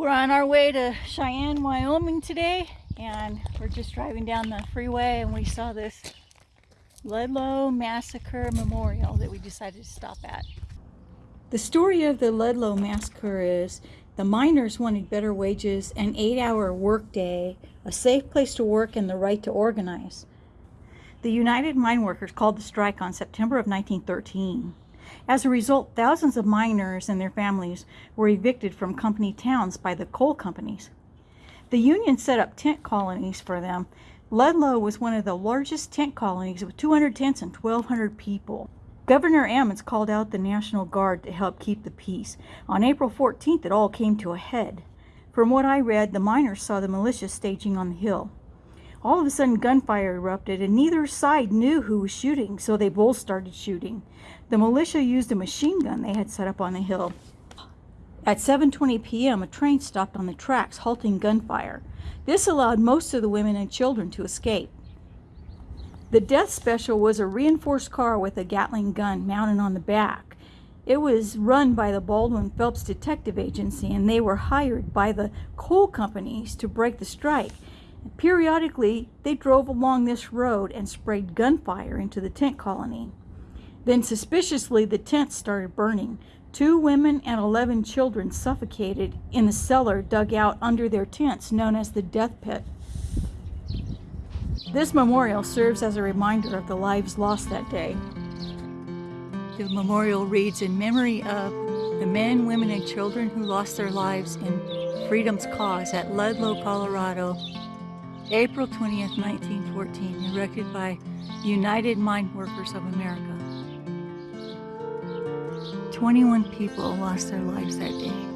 We're on our way to Cheyenne, Wyoming today, and we're just driving down the freeway and we saw this Ludlow Massacre Memorial that we decided to stop at. The story of the Ludlow Massacre is the miners wanted better wages, an eight-hour workday, a safe place to work, and the right to organize. The United Mine Workers called the strike on September of 1913. As a result, thousands of miners and their families were evicted from company towns by the coal companies. The union set up tent colonies for them. Ludlow was one of the largest tent colonies with 200 tents and 1,200 people. Governor Ammons called out the National Guard to help keep the peace. On April 14th, it all came to a head. From what I read, the miners saw the militia staging on the hill. All of a sudden, gunfire erupted, and neither side knew who was shooting, so they both started shooting. The militia used a machine gun they had set up on the hill. At 7.20 p.m., a train stopped on the tracks, halting gunfire. This allowed most of the women and children to escape. The death special was a reinforced car with a Gatling gun mounted on the back. It was run by the Baldwin Felts Detective Agency, and they were hired by the coal companies to break the strike. Periodically, they drove along this road and sprayed gunfire into the tent colony. Then suspiciously, the tents started burning. Two women and 11 children suffocated in the cellar dug out under their tents, known as the death pit. This memorial serves as a reminder of the lives lost that day. The memorial reads in memory of the men, women, and children who lost their lives in freedom's cause at Ludlow, Colorado April 20th, 1914, erected by United Mine Workers of America. 21 people lost their lives that day.